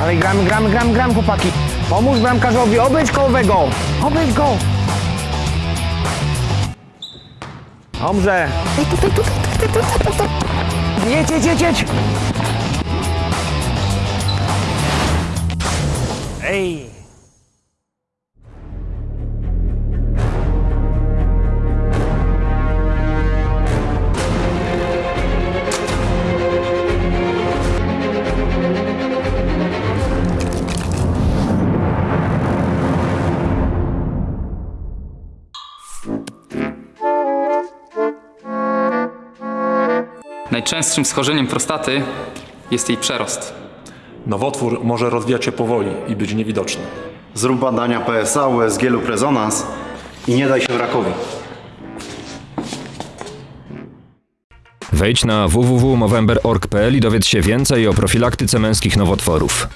Ale gramy, gramy, gramy, gramy, chłopaki. Pomóż bramkarzowi, obejdź kołowego. Obejdź go. Dobrze. Jedź, jedź, jedź, jedź. Ej. Najczęstszym schorzeniem prostaty jest jej przerost. Nowotwór może rozwijać się powoli i być niewidoczny. Zrób badania PSA, USG lub rezonans i nie daj się rakowi. Wejdź na www.movember.org.pl i dowiedz się więcej o profilaktyce męskich nowotworów.